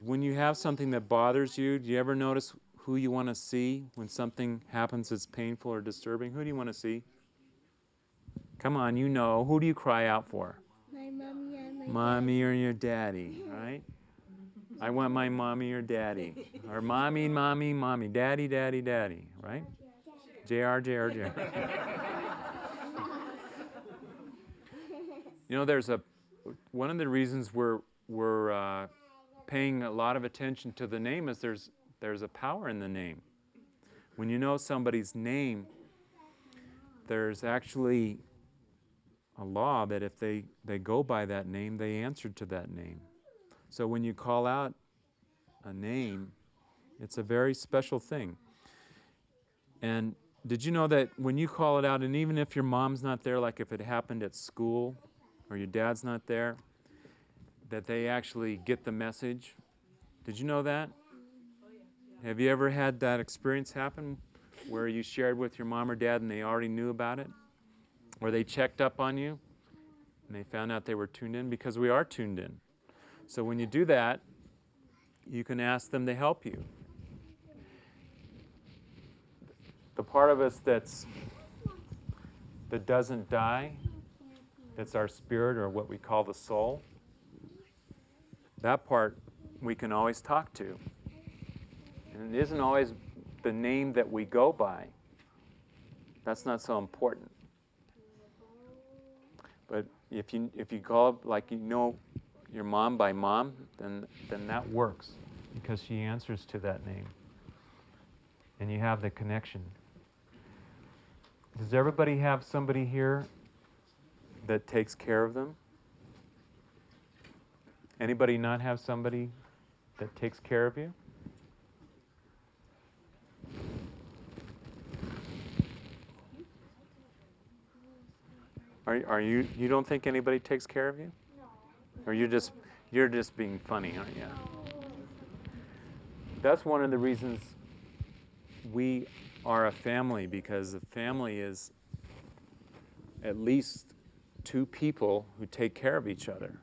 when you have something that bothers you, do you ever notice who you want to see when something happens that's painful or disturbing? Who do you want to see? Come on, you know. Who do you cry out for? My mommy and my Mommy or your daddy, right? I want my mommy or daddy. Or mommy, mommy, mommy. Daddy, daddy, daddy, right? JR, JR, JR. you know, there's a, one of the reasons we're, we're uh, paying a lot of attention to the name is there's, there's a power in the name. When you know somebody's name, there's actually a law that if they, they go by that name, they answer to that name. So when you call out a name, it's a very special thing. And did you know that when you call it out, and even if your mom's not there, like if it happened at school or your dad's not there, that they actually get the message? Did you know that? Have you ever had that experience happen where you shared with your mom or dad and they already knew about it? Or they checked up on you and they found out they were tuned in? Because we are tuned in. So when you do that, you can ask them to help you. The part of us that's that doesn't die, that's our spirit or what we call the soul, that part we can always talk to. And it isn't always the name that we go by. That's not so important. But if you if you call up like you know your mom by mom, then then that works because she answers to that name. And you have the connection. Does everybody have somebody here that takes care of them? Anybody not have somebody that takes care of you? Are, are you you don't think anybody takes care of you? No. Or you're just you're just being funny, aren't you? That's one of the reasons we are a family because a family is at least two people who take care of each other.